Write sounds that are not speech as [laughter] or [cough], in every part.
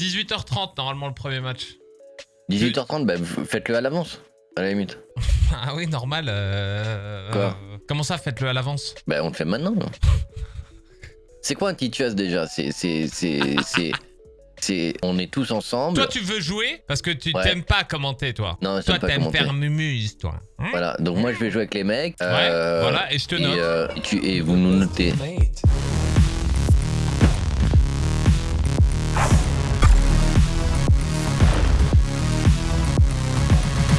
18h30 normalement le premier match. 18h30, bah faites-le à l'avance, à la limite. [laughs] Ah oui, normal. euh, Quoi euh, Comment ça, faites-le à l'avance? Bah on le fait maintenant. [laughs] C'est quoi un Tituas déjà? C'est. C'est. C'est. C'est. C'est. On est tous ensemble. Toi, tu veux jouer? Parce que tu Ouais. t'aimes pas commenter, toi. Non, Toi, t'aimes commenter. faire mumuse, toi. Hein? Voilà, donc moi je vais jouer avec les mecs. Ouais, euh, voilà, et je te et, note. euh, et tu, et vous nous notez.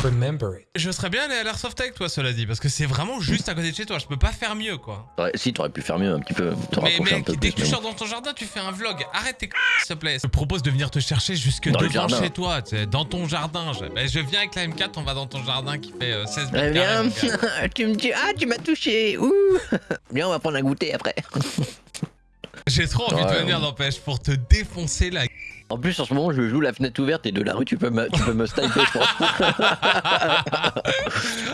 Remember it. Je serais bien allé à l'Airsoft avec toi, cela dit, parce que c'est vraiment juste à côté de chez toi. Je peux pas faire mieux, quoi. Ouais, si, t'aurais pu faire mieux un petit peu. Mais rapprocher un mec, peu dès plus. que tu sors dans ton jardin, tu fais un vlog. Arrête tes c***, s'il te plaît. Je te propose de venir te chercher jusque Dans devant chez toi, dans ton jardin. Je, ben, je viens avec la M4, on va dans ton jardin qui fait euh, 16 Eh mètres bien, carrés, mon gars. tu me dis, ah, tu m'as touché. Ouh. [laughs] Viens, on va prendre un goûter après. [laughs] J'ai trop envie de Ouais, venir, ouais. n'empêche, pour te défoncer la En plus, en ce moment, je joue la fenêtre ouverte et de la rue, tu peux me, tu peux me sniper, je pense. [laughs]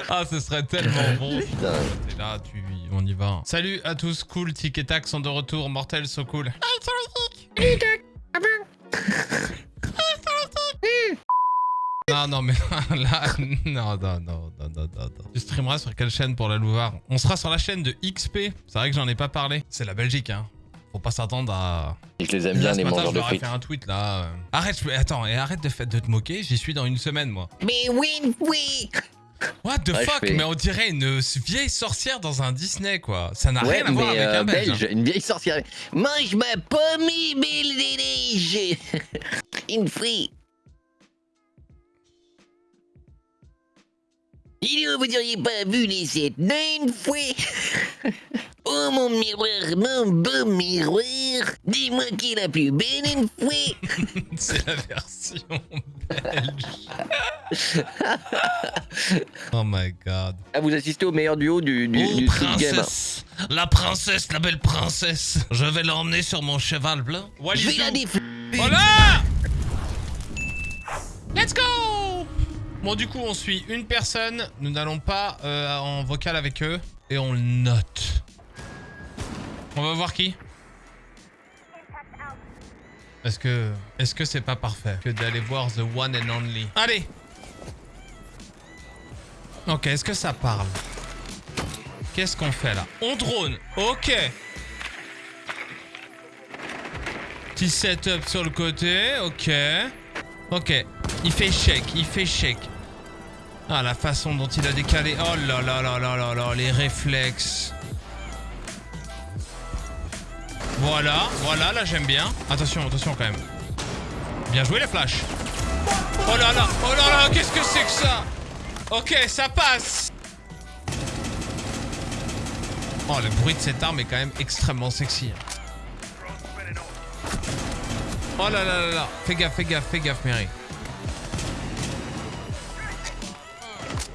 Ah, ce serait tellement bon. Putain. T'es là, tu... on y va. Salut à tous, cool, Tic et Tac sont de retour, mortel, so cool. Non, non, mais [laughs] là, non, non, non, non, non, non, non. Tu streameras sur quelle chaîne pour la Louvre On sera sur la chaîne de XP. C'est vrai que j'en ai pas parlé. C'est la Belgique, hein. Faut pas s'attendre à... Je les aime bien, Là, ce les matin, mangeurs je de leur ai frites. fait un tweet, là. Arrête, je... attends, et arrête de, de te moquer. J'y suis dans une semaine, moi. Mais oui, oui. What the Ouais, je fuck fais- Mais on dirait une vieille sorcière dans un Disney, quoi. Ça n'a Ouais, rien à voir avec euh, un belge. belge, une vieille sorcière. Mange ma pomme, neiges. [laughs] Une frite. Donc, vous auriez pas vu les sept nains une fois [laughs] Oh mon miroir, mon beau miroir, dis-moi qui est la plus belle une fois [laughs] C'est la version belge. oh my god. Ah, vous assistez au meilleur duo du, du, oh, du Street Game. princesse La princesse, la belle princesse Je vais l'emmener sur mon cheval blanc. Je vais la défendre. Voilà Let's go Bon, du coup, on suit une personne. Nous n'allons pas euh, en vocal avec eux. Et on le note. On va voir qui Est-ce que est-ce que c'est pas parfait que d'aller voir the one and only? Allez Ok, est-ce que ça parle? Qu'est-ce qu'on fait là? On drone. Ok. Petit setup sur le côté. Ok. Ok. Il fait shake. Il fait shake. Ah, la façon dont il a décalé. Oh là là là là là là. Les réflexes. Voilà. Voilà, là j'aime bien. Attention, attention quand même. Bien joué les flashs. Oh là là. Oh là là. Qu'est-ce que c'est que ça? Ok, ça passe. Oh, le bruit de cette arme est quand même extrêmement sexy. hein. Oh là là là là. Fais gaffe, fais gaffe, fais gaffe, Mary.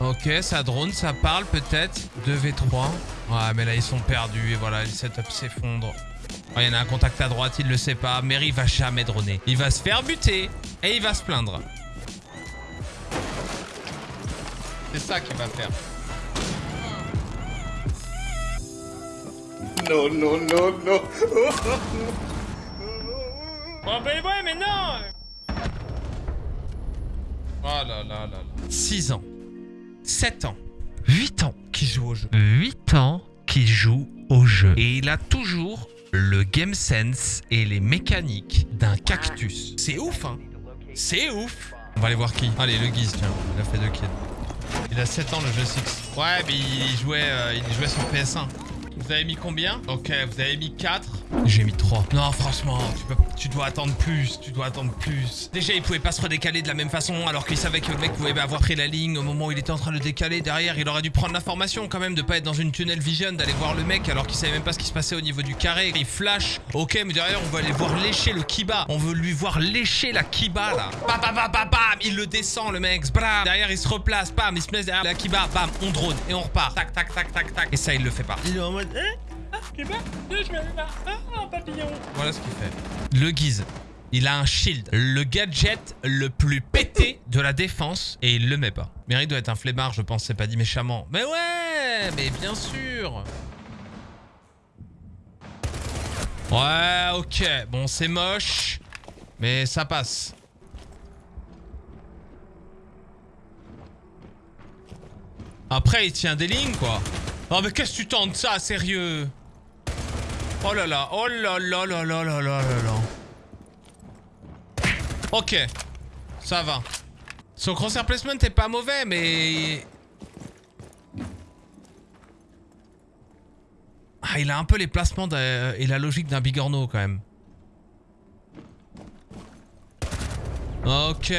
Ok, ça drone, ça parle peut-être. 2v3. Ouais, mais là, ils sont perdus. Et voilà, le setup s'effondre. Oh, il y en a un contact à droite, il le sait pas. Mary va jamais droner. Il va se faire buter. Et il va se plaindre. C'est ça qu'il va faire. No, no, no, no. Oh ben ouais, mais non Oh là là là là. 6 ans. 7 ans. 8 ans qui joue au jeu. 8 ans qui joue au jeu. Et il a toujours le game sense et les mécaniques d'un cactus. C'est ouf, hein C'est ouf On va aller voir qui. Allez, le Guise, tiens. Il a fait deux kills. Il a 7 ans, le jeu 6. Ouais, mais il jouait, euh, il jouait sur PS1. Vous avez mis combien? Ok, vous avez mis 4. J'ai mis 3. Non, franchement, tu, dois attendre plus. Tu dois attendre plus. Déjà, il pouvait pas se redécaler de la même façon alors qu'il savait que le mec pouvait avoir pris la ligne au moment où il était en train de le décaler. Derrière, il aurait dû prendre l'information quand même de pas être dans une tunnel vision, d'aller voir le mec alors qu'il savait même pas ce qui se passait au niveau du carré. Il flash. Ok, mais derrière, on veut aller voir lécher le kiba. On veut lui voir lécher la kiba là. Bam, bam, bam, bam, bam. Il le descend, le mec. Bram. Derrière, il se replace. Bam, il se met derrière la kiba. Bam, on drone et on repart. Tac, tac, tac, tac, tac. Et ça, il le fait pas. Il est en mode. Hein Je. Voilà ce qu'il fait. Le guise. Il a un shield, le gadget le plus pété de la défense, et il le met pas. Mary doit être un flemmard, je pense, c'est pas dit méchamment. Mais ouais, mais bien sûr. Ouais, ok. Bon, c'est moche. Mais ça passe. Après, il tient des lignes, quoi. Oh, mais qu'est-ce que tu tentes ça, sérieux? Oh là là, oh là là là là là là là Ok, ça va. Son crosshair placement est pas mauvais, mais... Ah, il a un peu les placements et la logique d'un bigorneau quand même. Ok,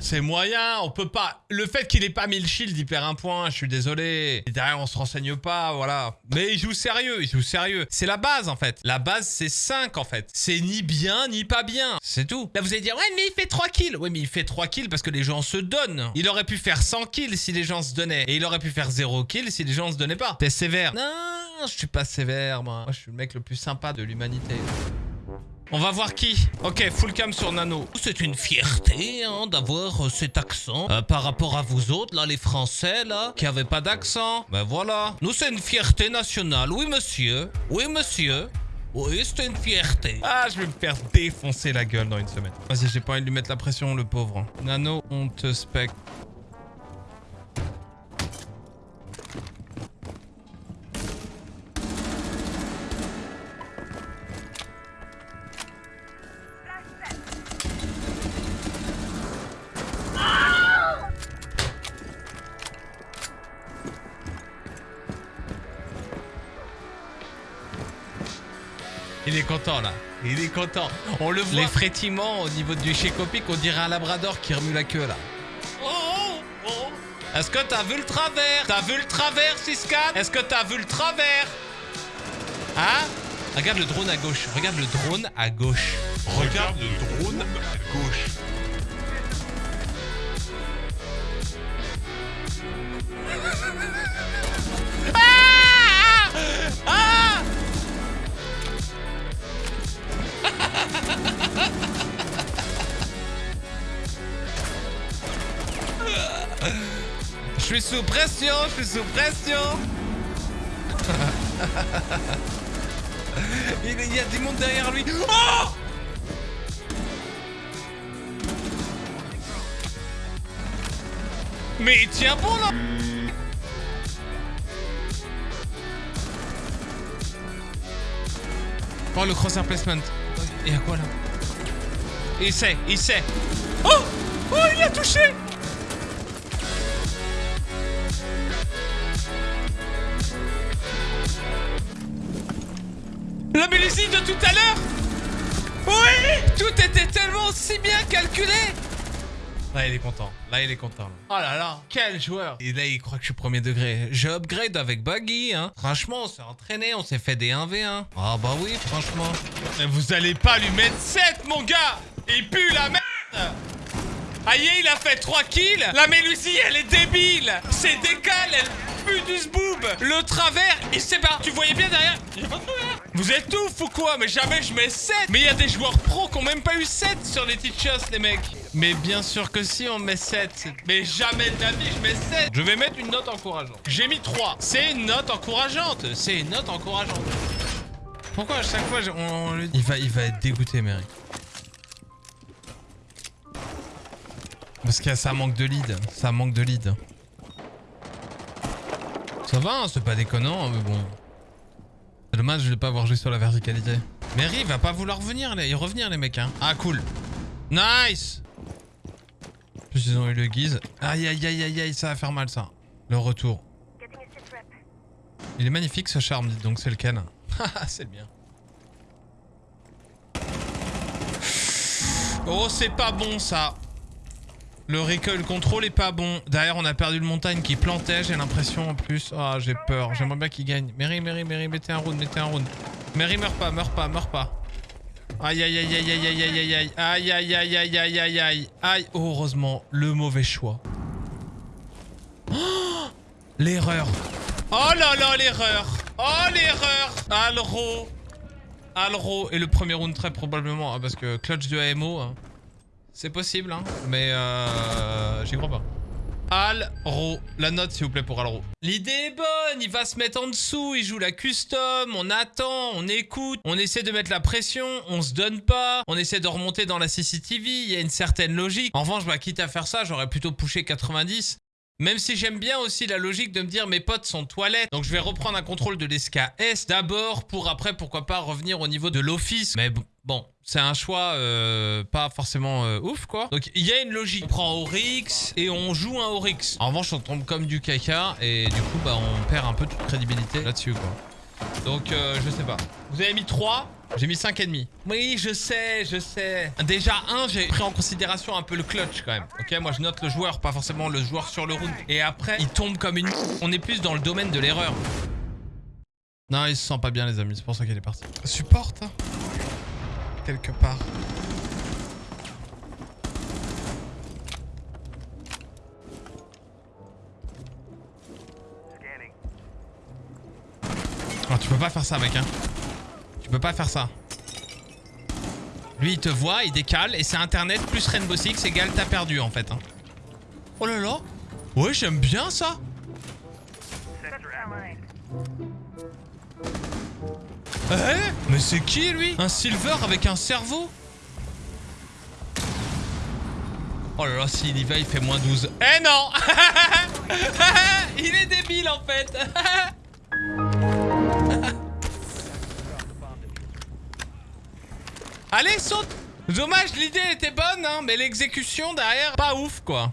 c'est moyen, on peut pas... Le fait qu'il ait pas mis le shield, il perd un point, je suis désolé. Et derrière, on se renseigne pas, voilà. Mais il joue sérieux, il joue sérieux. C'est la base, en fait. La base, c'est 5, en fait. C'est ni bien, ni pas bien. C'est tout. Là, vous allez dire, ouais, mais il fait 3 kills. Ouais, mais il fait 3 kills parce que les gens se donnent. Il aurait pu faire 100 kills si les gens se donnaient. Et il aurait pu faire 0 kills si les gens se donnaient pas. T'es sévère. Non, je suis pas sévère, moi. Moi, je suis le mec le plus sympa de l'humanité. On va voir qui. Ok, full cam sur Nano. C'est une fierté hein, d'avoir euh, cet accent euh, par rapport à vous autres, là, les Français, là, qui avaient pas d'accent. Ben voilà. Nous, c'est une fierté nationale. Oui, monsieur. Oui, monsieur. Oui, c'est une fierté. Ah, je vais me faire défoncer la gueule dans une semaine. Vas-y, j'ai pas envie de lui mettre la pression, le pauvre. Nano, on te spec. Content là. Il est content. On le voit. Les frétillements au niveau du chécopic, on dirait un labrador qui remue la queue là. Oh, oh, oh. Est-ce que t'as vu le travers? T'as vu le travers, Siscan Est-ce que t'as vu le travers? Hein? Regarde le drone à gauche. Regarde le drone à gauche. Regarde le drone suis sous pression, je suis sous pression. [laughs] il, y a du monde derrière lui. Oh Mais il tient bon là Oh le crosshair placement. Il y a quoi là? Il sait, il sait. Oh Oh il a touché Là, il est content. Là, il est content. Oh là là, quel joueur Et là, il croit que je suis premier degré. J'ai upgrade avec Buggy, hein. Franchement, on s'est entraîné, on s'est fait des 1v1. Ah bah oui, franchement. Mais vous allez pas lui mettre 7, mon gars Il pue la merde Aïe, il a fait 3 kills La Mélusie, elle est débile C'est décale, elle pue du zboob Le travers, il sait pas. Tu voyais bien derrière pas de. Vous êtes ouf ou quoi Mais jamais je mets 7 Mais il y a des joueurs pros qui ont même pas eu 7 sur les teachers, les mecs mais bien sûr que si, on met 7. Mais jamais de la vie, je mets 7. Je vais mettre une note encourageante. J'ai mis 3. C'est une note encourageante. C'est une note encourageante. Pourquoi à chaque fois, on, on lui- Il va, il va être dégoûté, Mary. Parce que ça manque de lead. Ça manque de lead. Ça va, hein, c'est pas déconnant, hein, mais bon. C'est dommage de ne pas avoir joué sur la verticalité. Mary il va pas vouloir venir, les... revenir, les mecs. Hein. Ah, cool. Nice plus, ils ont eu le guise. Aïe, aïe, aïe, aïe, aïe, ça va faire mal, ça. Le retour. Il est magnifique, ce charme, dites donc, c'est lequel [laughs] Haha, c'est le mien. Oh, c'est pas bon, ça. Le recoil control est pas bon. Derrière, on a perdu le montagne qui plantait, j'ai l'impression, en plus. Ah, j'ai peur. J'aimerais bien qu'il gagne. Mary, Mary, Mary, mettez un round, mettez un round. Mary, meurs pas, meurs pas, meurs pas. Aïe aïe aïe aïe aïe aïe aïe aïe aïe aïe aïe aïe aïe aïe aïe aïe oh, heureusement le mauvais choix. Oh, l'erreur. Oh là là l'erreur. Oh l'erreur. Alro. Alro et le premier round très probablement hein, parce que clutch de AMO hein, c'est possible hein, mais euh, j'y crois pas. Alro. La note, s'il vous plaît, pour Alro. L'idée est bonne. Il va se mettre en dessous. Il joue la custom. On attend. On écoute. On essaie de mettre la pression. On se donne pas. On essaie de remonter dans la CCTV. Il y a une certaine logique. En revanche, bah, quitte à faire ça, j'aurais plutôt pushé 90. Même si j'aime bien aussi la logique de me dire mes potes sont toilettes, donc je vais reprendre un contrôle de l'SKS d'abord pour après pourquoi pas revenir au niveau de l'office. Mais bon, c'est un choix euh, pas forcément euh, ouf quoi. Donc il y a une logique. On prend Oryx et on joue un Oryx. En revanche on tombe comme du caca et du coup bah on perd un peu toute crédibilité là-dessus quoi. Donc euh, je sais pas. Vous avez mis 3 j'ai mis 5,5. Oui, je sais, je sais. Déjà, un, j'ai pris en considération un peu le clutch quand même. Ok, moi je note le joueur, pas forcément le joueur sur le round. Et après, il tombe comme une... [laughs] On est plus dans le domaine de l'erreur. Non, il se sent pas bien les amis, c'est pour ça qu'il est parti. Supporte hein. Quelque part. Oh, tu peux pas faire ça mec hein. Tu peux pas faire ça. Lui, il te voit, il décale, et c'est Internet plus Rainbow Six égale t'as perdu, en fait. Hein. Oh là là Ouais, j'aime bien ça Eh? Mais c'est qui, lui Un silver avec un cerveau Oh là là, s'il y va, il fait moins 12. Eh non [laughs] Il est débile, en fait [laughs] Allez, saute Dommage, l'idée était bonne, hein, mais l'exécution derrière, pas ouf, quoi.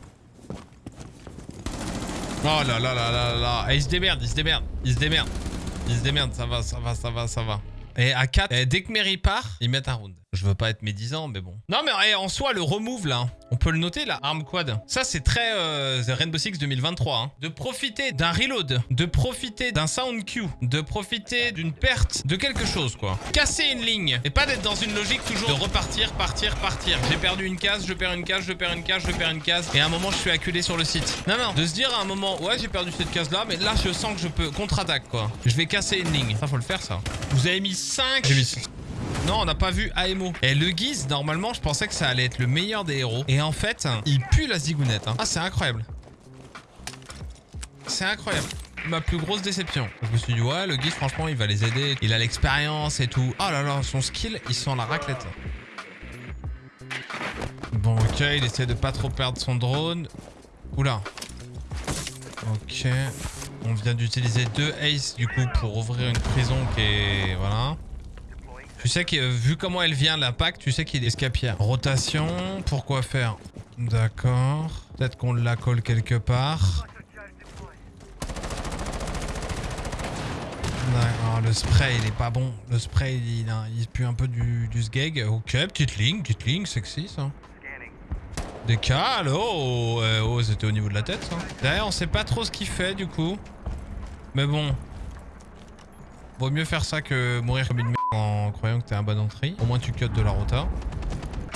Oh là là là là là. Eh, il se démerde, il se démerde, il se démerde. Il se démerde, ça va, ça va, ça va, ça va. Et à 4, eh, dès que Mary part, ils mettent un round. Je veux pas être médisant, mais bon. Non, mais eh, en soi, le remove, là, on peut le noter, là, arm quad. Ça, c'est très euh, Rainbow Six 2023. Hein. De profiter d'un reload, de profiter d'un sound cue, de profiter d'une perte de quelque chose, quoi. Casser une ligne, et pas d'être dans une logique toujours de repartir, partir, partir. J'ai perdu une case, je perds une case, je perds une case, je perds une case, et à un moment, je suis acculé sur le site. Non, non, de se dire à un moment, ouais, j'ai perdu cette case-là, mais là, je sens que je peux contre-attaque, quoi. Je vais casser une ligne. Ça, faut le faire, ça. Vous avez mis 5 J'ai mis non, on n'a pas vu AMO. Et le Guise, normalement, je pensais que ça allait être le meilleur des héros. Et en fait, il pue la zigounette. Hein. Ah, c'est incroyable. C'est incroyable. Ma plus grosse déception. Je me suis dit, ouais, le Guise, franchement, il va les aider. Il a l'expérience et tout. Oh là là, son skill, il sent la raclette. Bon, ok, il essaie de pas trop perdre son drone. Oula. Ok. On vient d'utiliser deux aces, du coup, pour ouvrir une prison qui est... Voilà. Tu sais que vu comment elle vient l'impact, tu sais qu'il est escapière. Rotation, pourquoi faire? D'accord. Peut-être qu'on la colle quelque part. Le spray il est pas bon. Le spray il, pue un peu du, du sgeg. Ok, petite ligne, petite ligne, sexy ça. Décal, oh, euh, oh c'était au niveau de la tête ça. Derrière on sait pas trop ce qu'il fait du coup. Mais bon. Vaut mieux faire ça que mourir comme une en croyant que t'es un bon entrée. Au moins tu cut de la rota.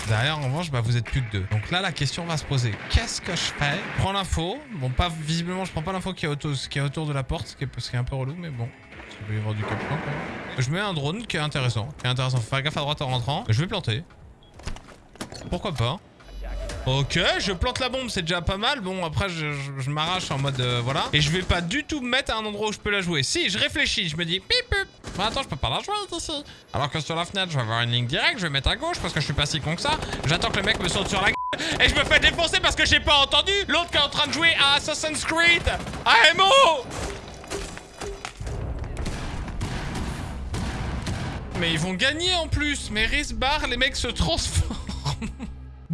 Derrière, en revanche, bah, vous êtes plus que deux. Donc là, la question va se poser. Qu'est-ce que je fais? Je prends l'info. Bon, pas visiblement, je prends pas l'info qui, est autour, de la porte, ce qui est, un peu relou, mais bon. Il peut y du cap Je mets un drone qui est intéressant. Qui est intéressant. Faut faire gaffe à droite en rentrant. Je vais planter. Pourquoi pas? Ok, je plante la bombe, c'est déjà pas mal. Bon, après, je, m'arrache en mode... Euh, voilà. Et je vais pas du tout me mettre à un endroit où je peux la jouer. Si, je réfléchis, je me dis... Pip, attends, je peux pas la jouer ici. Alors que sur la fenêtre, je vais avoir une ligne directe, je vais mettre à gauche parce que je suis pas si con que ça. J'attends que le mec me saute sur la gueule et je me fais défoncer parce que j'ai pas entendu l'autre qui est en train de jouer à Assassin's Creed. AMO Mais ils vont gagner en plus. Mais Risbar, les mecs se transforment.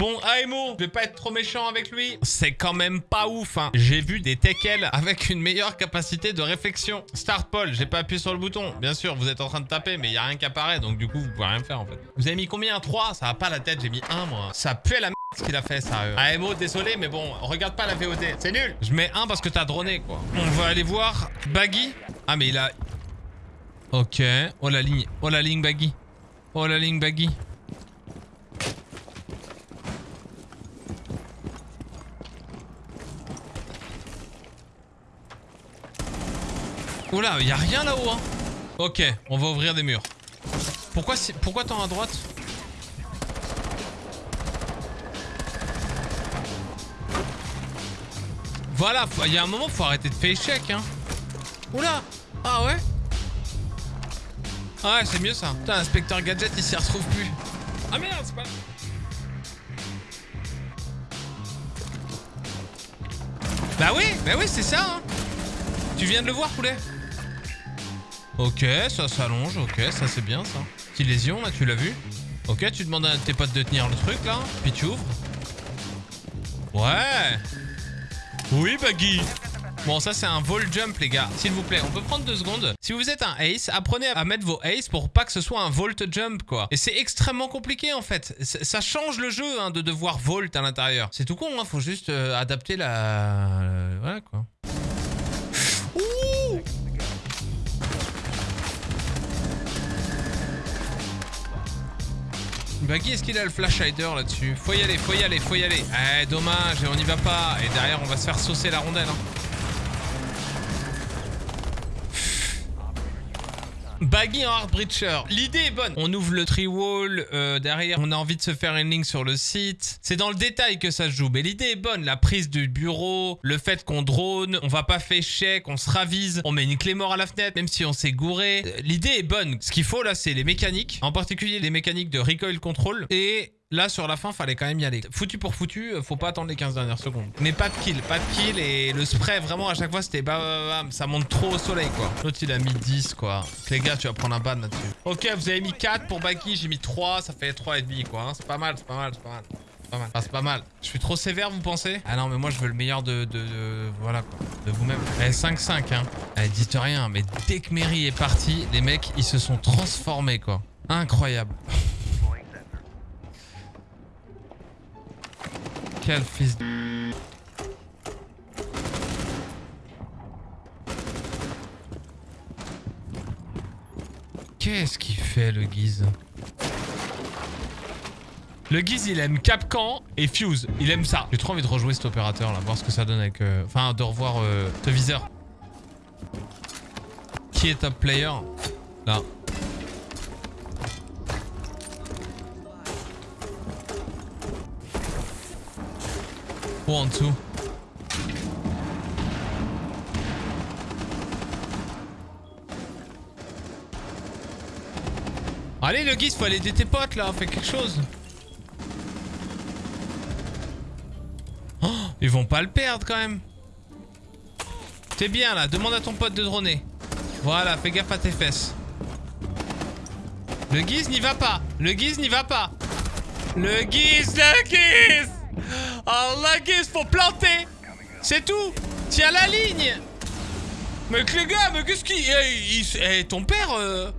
Bon, AMO, je vais pas être trop méchant avec lui. C'est quand même pas ouf, hein. J'ai vu des teckels avec une meilleure capacité de réflexion. Start Paul, j'ai pas appuyé sur le bouton. Bien sûr, vous êtes en train de taper, mais il y a rien qui apparaît, donc du coup, vous pouvez rien faire, en fait. Vous avez mis combien? 3 Ça va pas la tête, j'ai mis 1, moi. Ça pue la merde ce qu'il a fait, ça. AMO, désolé, mais bon, regarde pas la VOD. C'est nul. Je mets 1 parce que t'as droné, quoi. On va aller voir Baggy. Ah, mais il a... Ok. Oh, la ligne. Oh, la ligne Baggy. Oh, la ligne Baggy. Oula, y a rien là-haut, hein. Ok, on va ouvrir des murs. Pourquoi, pourquoi t'en à droite? Voilà, il y a un moment, faut arrêter de faire échec, hein. Oula Ah ouais? Ah ouais, c'est mieux ça. Putain, inspecteur gadget, il s'y retrouve plus. Ah merde, c'est pas... Bah oui, bah oui, c'est ça, hein. Tu viens de le voir, poulet? Ok, ça s'allonge, ok, ça c'est bien, ça. Petite lésion, là, tu l'as vu Ok, tu demandes à tes potes de tenir le truc, là, puis tu ouvres. Ouais Oui, Baggy Bon, ça, c'est un vol jump, les gars. S'il vous plaît, on peut prendre deux secondes. Si vous êtes un ace, apprenez à mettre vos aces pour pas que ce soit un volt jump, quoi. Et c'est extrêmement compliqué, en fait. Ça change le jeu, hein, de devoir volt à l'intérieur. C'est tout con, hein. Faut juste euh, adapter la... euh, Voilà, quoi. Baggy, est-ce qu'il a le flash hider là-dessus? Faut y aller, faut y aller, faut y aller. Eh, dommage, on n'y va pas. Et derrière, on va se faire saucer la rondelle. hein. Baggy en hard breacher. L'idée est bonne. On ouvre le tree wall. euh, derrière, on a envie de se faire une ligne sur le site. C'est dans le détail que ça se joue. Mais l'idée est bonne. La prise du bureau, le fait qu'on drone, on va pas faire chèque, on se ravise, on met une clé mort à la fenêtre, même si on s'est gouré. Euh, L'idée est bonne. Ce qu'il faut là, c'est les mécaniques. En particulier les mécaniques de recoil control. Et Là, sur la fin, fallait quand même y aller. Foutu pour foutu, euh, faut pas attendre les 15 dernières secondes. Mais pas de kill, pas de kill. Et le spray, vraiment, à chaque fois, c'était bam, bam. Ça monte trop au soleil, quoi. L'autre, il a mis 10, quoi. Les gars, tu vas prendre un ban là-dessus. Ok, vous avez mis 4 pour Baki, j'ai mis 3. Ça fait 3,5, quoi. hein. C'est pas mal, c'est pas mal, c'est pas mal. Enfin, c'est pas mal. Je suis trop sévère, vous pensez? Ah non, mais moi, je veux le meilleur de... de, voilà, quoi. De vous-même. Eh, 5-5, hein. Eh, dites rien, mais dès que Mary est parti, les mecs, ils se sont transformés, quoi. Incroyable. [laughs] Quel fils de... Qu'est-ce qu'il fait le Guise Le Guise il aime Capcan et Fuse. Il aime ça. J'ai trop envie de rejouer cet opérateur là, voir ce que ça donne avec... euh, Enfin, de revoir euh, ce viseur. Qui est top player? Là. En dessous. Allez le guise, faut aller aider tes potes là, fais quelque chose. Oh, ils vont pas le perdre quand même. T'es bien là, demande à ton pote de droner. Voilà, fais gaffe à tes fesses. Le guise n'y va pas. Le guise n'y va pas. Le guise, le guise Oh, guise, faut planter. C'est tout. Tiens la ligne. Mais que les gars, mais qu'est-ce qui... Eh, eh, ton père... euh,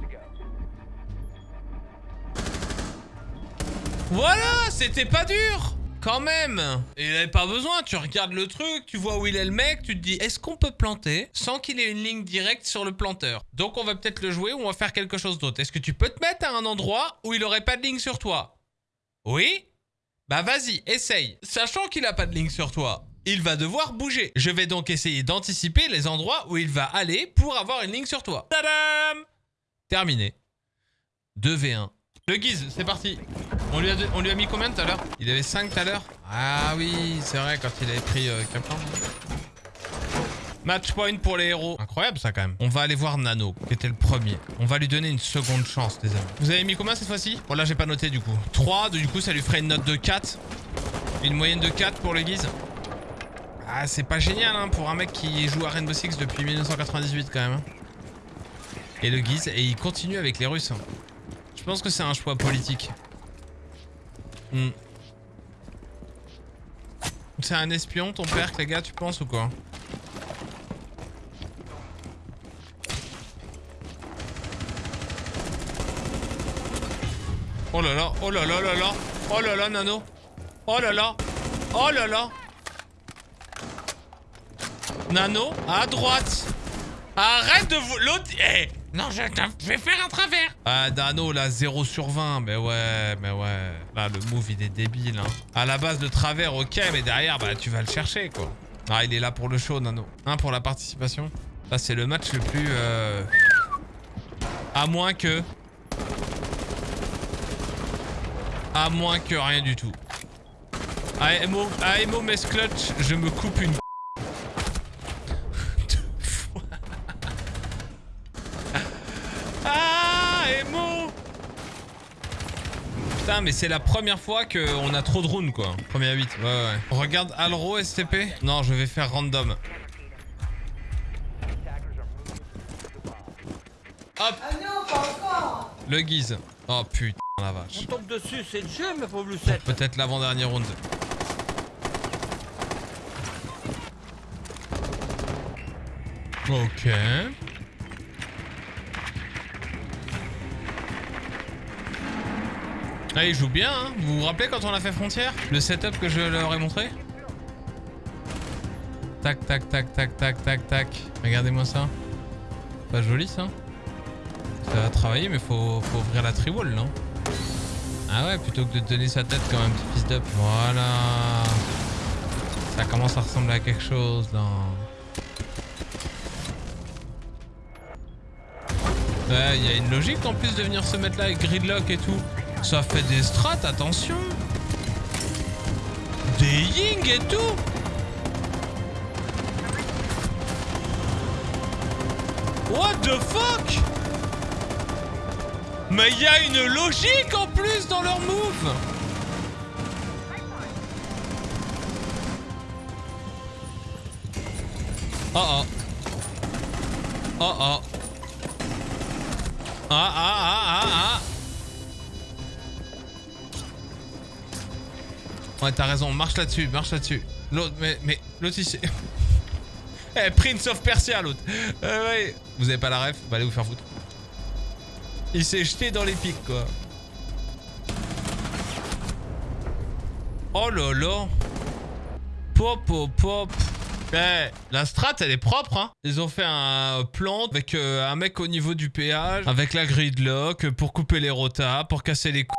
Voilà, c'était pas dur quand même. Il avait pas besoin, tu regardes le truc, tu vois où il est le mec, tu te dis est-ce qu'on peut planter sans qu'il ait une ligne directe sur le planteur? Donc on va peut-être le jouer ou on va faire quelque chose d'autre. Est-ce que tu peux te mettre à un endroit où il aurait pas de ligne sur toi? Oui? Bah vas-y, essaye. Sachant qu'il a pas de ligne sur toi, il va devoir bouger. Je vais donc essayer d'anticiper les endroits où il va aller pour avoir une ligne sur toi. Tadam Terminé. 2v1. Le guise, c'est parti. On lui, a, on lui a mis combien tout à l'heure? Il avait 5 tout à l'heure? Ah oui, c'est vrai, quand il avait pris euh, Caplan. Match point pour les héros. Incroyable ça quand même. On va aller voir Nano, qui était le premier. On va lui donner une seconde chance, les amis. Vous avez mis combien cette fois-ci? Bon là j'ai pas noté du coup. 3, du coup ça lui ferait une note de 4. Une moyenne de 4 pour le guise. Ah c'est pas génial hein, pour un mec qui joue à Rainbow Six depuis 1998 quand même. hein. Et le guise, et il continue avec les Russes. Je pense que c'est un choix politique. Hmm. C'est un espion ton père, les gars, tu penses ou quoi? Oh là là, oh là là là là, oh là là Nano, oh là là, oh là là. Nano, à droite. Arrête de vous... L'autre... Eh Non, je, vais faire un travers Ah, Nano, là, 0 sur 20. Mais ouais, mais ouais. Là, le move, il est débile, hein. À la base, le travers, ok, mais derrière, bah, tu vas le chercher, quoi. Ah, il est là pour le show, Nano. Un pour la participation. Là, c'est le match le plus... euh, À moins que... À moins que rien du tout. AMO, AMO mes clutch, je me coupe une [laughs] Deux fois. Ah, AMO Putain, mais c'est la première fois qu'on a trop de rounds, quoi. Première 8, ouais, ouais. Regarde Alro STP. Non, je vais faire random. Hop ah Le guise. Oh putain la vache. On tombe dessus, c'est le jeu, ma pauvre Lucette. Peut-être l'avant-dernier round. Ok. Ah, il joue bien, hein Vous vous rappelez quand on a fait Frontière? Le setup que je leur ai montré? Tac, tac, tac, tac, tac, tac, tac. Regardez-moi ça. Pas joli, ça Ça va travailler, mais faut, faut ouvrir la tri-wall, non? Ah ouais, plutôt que de donner sa tête comme un petit fils d'up. Voilà. Ça commence à ressembler à quelque chose, là. Ouais, il y a une logique en plus de venir se mettre là avec gridlock et tout. Ça fait des strats, attention. Des ying et tout. What the fuck? Mais il y a une logique en plus dans leur move Oh oh Oh oh Ah ah ah ah ah Ouais t'as raison, marche là-dessus, marche là-dessus. L'autre, mais, mais, l'autre ici... [laughs] Eh, Prince of Persia, l'autre. Euh. Vous avez pas la ref? Bah allez vous faire foutre. Il s'est jeté dans les pics, quoi. Oh là. Pop, pop, pop. Eh, la strat, elle est propre, hein. Ils ont fait un plan avec euh, un mec au niveau du péage, avec la gridlock, pour couper les rotas, pour casser les coups.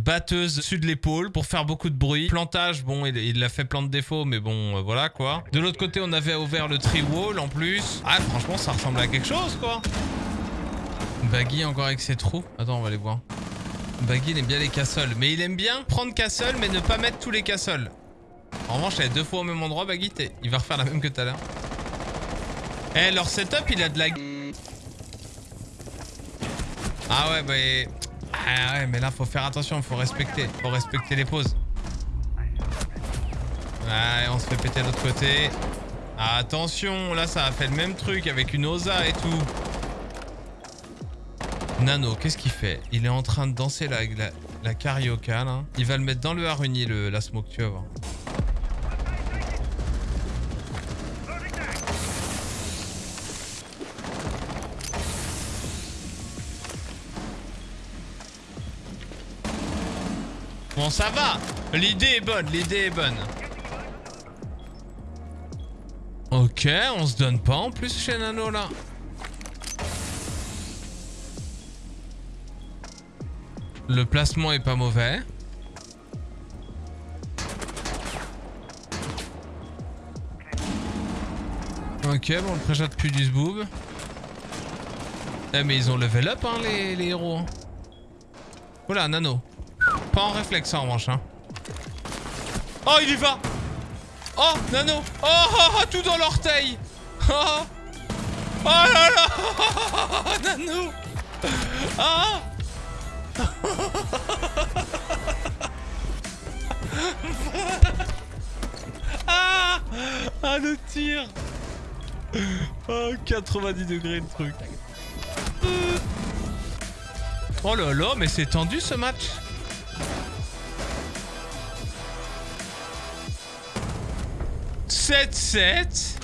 Batteuse dessus de l'épaule pour faire beaucoup de bruit. Plantage, bon, il l'a fait plein de défauts, mais bon, euh, voilà quoi. De l'autre côté, on avait ouvert le tree wall en plus. Ah, franchement, ça ressemble à quelque chose quoi. Baggy encore avec ses trous. Attends, on va les voir. Baggy, il aime bien les castles. Mais il aime bien prendre castle, mais ne pas mettre tous les castles. En revanche, elle est deux fois au même endroit, Baggy. Il va refaire la même que tout à l'heure. Eh, leur setup, il a de la... Ah ouais, bah... Ah ouais, mais là, faut faire attention, faut respecter. Faut respecter les pauses. Ouais, on se fait péter de l'autre côté. Attention, là, ça a fait le même truc avec une Osa et tout. Nano, qu'est-ce qu'il fait? Il est en train de danser la, la, carioca, là. Il va le mettre dans le haruni, le, la smoke, tu vas. Bon, ça va L'idée est bonne, l'idée est bonne. Ok, on se donne pas en plus chez Nano, là. Le placement est pas mauvais. Ok, bon, le préjat pue du zboob. Eh, mais ils ont level up, hein, les, héros. Oula, Nano. Pas en réflexe, en revanche, hein. Oh, il y va Oh, Nano Oh, oh, oh, tout dans l'orteil Oh Oh là là [laughs] Nano Ah Ah Ah, le tir. Oh, 90 degrés le truc. Oh là là, mais c'est tendu ce match « 7-7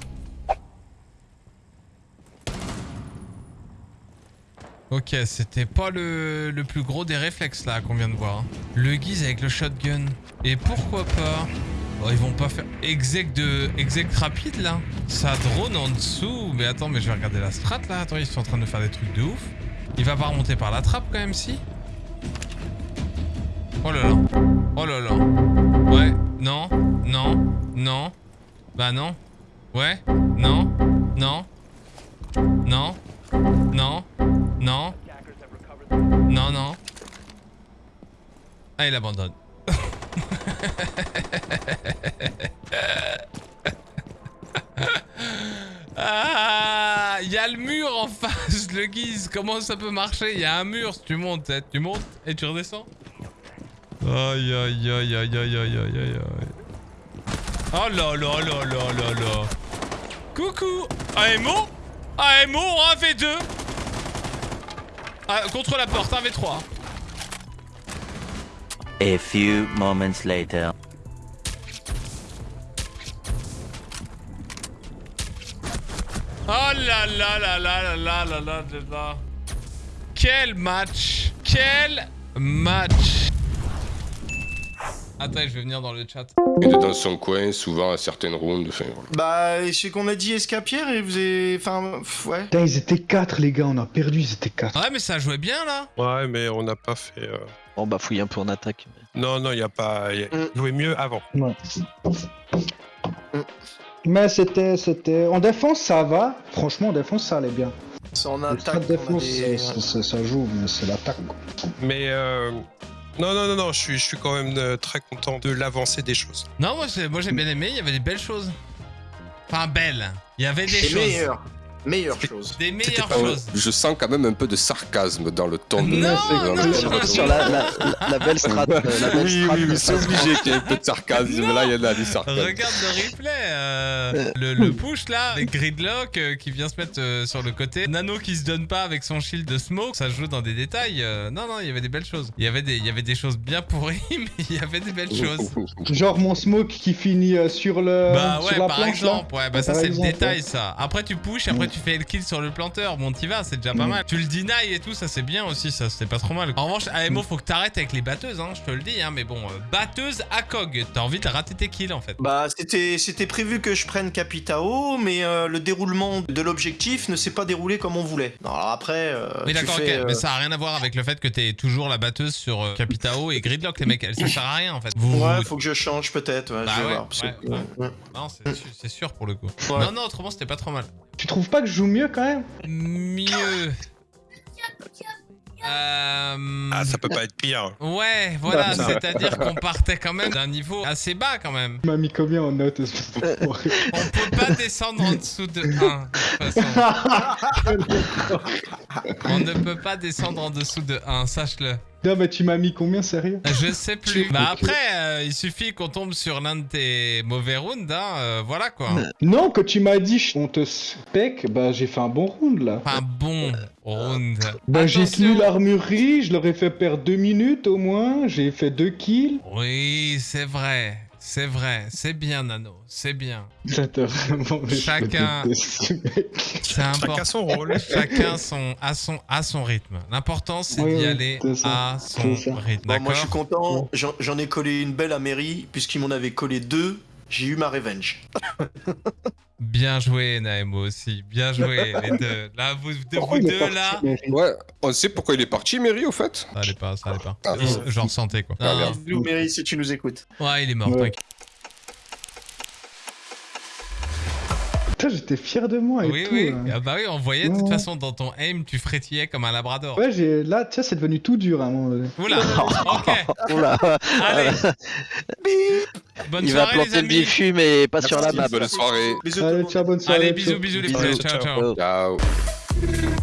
Ok, c'était pas le, le plus gros des réflexes là qu'on vient de voir. hein. Le guise avec le shotgun. Et pourquoi pas? Oh, ils vont pas faire exec de exec rapide là Ça drone en dessous. Mais attends, mais je vais regarder la strat là. Attends, ils sont en train de faire des trucs de ouf. Il va pas remonter par la trappe quand même si? Oh là là. Oh là là. Ouais. Non. Non. Non. Bah non. Ouais. Non. Non. Non. Non. Non. Non, non. Ah, il abandonne. [laughs] ah, il y a le mur en face, le guise. Comment ça peut marcher? Il y a un mur. Tu montes, hein. tu montes et tu redescends. Aïe, aïe, aïe, aïe, aïe, aïe, aïe, aïe. Oh là là là là là là. Coucou. Ah, et AMO en 1v2 ah, Contre la porte, 1v3. A few moments later. Oh là là là là là là là là là là. Quel match Quel match Attends, je vais venir dans le chat. Il est dans son coin, souvent à certaines rounds. Enfin, voilà. Bah, c'est qu'on a dit escapière et vous avez. Enfin, pff, ouais. Putain, ils étaient 4 les gars, on a perdu, ils étaient 4. Ouais, mais ça jouait bien là. Ouais, mais on n'a pas fait. euh, On bafouille un peu en attaque. Non, non, il n'y a pas. Il Mm. jouait mieux avant. Mais c'était, c'était. En défense, ça va. Franchement, en défense, ça allait bien. C'est en attaque. a défense, des- ça, ça- ça joue, mais c'est l'attaque. Mais. euh, Non, non, non, non, je suis, je suis quand même euh, très content de l'avancée des choses. Non, moi, c'est- moi j'ai bien aimé, il y avait des belles choses. Enfin, belles. Il y avait des choses. Meilleures choses. Des meilleures choses. Je sens quand même un peu de sarcasme dans le ton de Sur, la, belle strat. euh, Oui, strat oui, oui, c'est obligé qu'il y ait un peu de sarcasme. Là, il y en a du sarcasme. Regarde le replay, euh, le, push là, Gridlock euh, qui vient se mettre euh, sur le côté, Nano qui se donne pas avec son shield de smoke, ça joue dans des détails. euh, non, non, il y avait des belles choses. Il y avait des, il y avait des choses bien pourries, [laughs] mais il y avait des belles choses. [laughs] Genre mon smoke qui finit euh, sur le. Bah sur ouais, la par exemple, ouais, bah ça c'est le détail ça. Après tu pushes, après tu fais le kill sur le planteur, bon t'y vas, c'est déjà pas Mm. mal. Tu le deny et tout, ça c'est bien aussi, ça c'était pas trop mal. En revanche, AMO faut que t'arrêtes avec les batteuses, hein, je te le dis, hein, mais bon, euh, batteuse à cog, t'as envie de rater tes kills en fait. Bah, c'était c'était prévu que je prenne Capitao, mais euh, le déroulement de l'objectif ne s'est pas déroulé comme on voulait. Non, alors après. euh, Mais tu d'accord, ok, fais, euh, mais ça a rien à voir avec le fait que t'es toujours la batteuse sur euh, Capitao et Gridlock, les mecs, ça sert à rien en fait. Vous, Ouais, vous- faut que je change peut-être. Ouais, Bah je vais ouais, voir. parce que- ouais, ouais. ouais. Non, c'est c'est sûr pour le coup. Ouais. Non, non, autrement c'était pas trop mal. Tu trouves pas que je joue mieux quand même Mieux. Euh... Ah, ça peut pas être pire. Ouais, voilà, c'est-à-dire qu'on partait quand même d'un niveau assez bas quand même. Tu m'as mis combien en note d'enfoiré On peut pas descendre en dessous de 1, de toute façon. [laughs] On ne peut pas descendre en dessous de 1, sache-le. Non, tu m'as mis combien, sérieux Je sais plus. Bah après, euh, il suffit qu'on tombe sur l'un de tes mauvais rounds, hein, euh, voilà quoi. Non, que tu m'as dit on te spec, bah j'ai fait un bon round là. Enfin bon round. Bah j'ai tenu l'armurerie, je leur ai fait perdre deux minutes au moins, j'ai fait deux kills. Oui, c'est vrai. C'est vrai, c'est bien Nano, c'est bien. Vraiment Chacun-. C'est important. Chacun son rôle. Chacun son, à, son, à son rythme. L'important, c'est Oui, d'y oui, aller à son rythme. Bon, moi, je suis content. J'en ai collé une belle à Mary, puisqu'ils m'en avaient collé deux. J'ai eu ma revenge. [laughs] Bien joué, Naemo aussi. Bien joué, [laughs] les deux. Là, vous, de Pourquoi vous deux, parti, là. Ouais, on sait pourquoi il est parti, Mary, au fait Ça allait pas, ça allait pas. Ah, Je- J'en ressentais, quoi. Ah. Bisous, Mary, si tu nous écoutes. Ouais, il est mort, Ouais. t'inquiète. Putain, j'étais fier de moi et Oui, tout. oui. hein. Ah bah oui, on voyait de toute façon dans ton aim, tu frétillais comme un labrador. Ouais, j'ai là, tu sais, c'est devenu tout dur à un moment donné. Oula, ok. [laughs] Oula, Allez. [laughs] Bonne il va les planter le bifus, mais pas sur la map. Bonne soirée. Bisous Allez, ciao, bonne soirée. Allez, bisous, bisous, les Bisous, petits. ciao, Ciao, ciao. Ciao.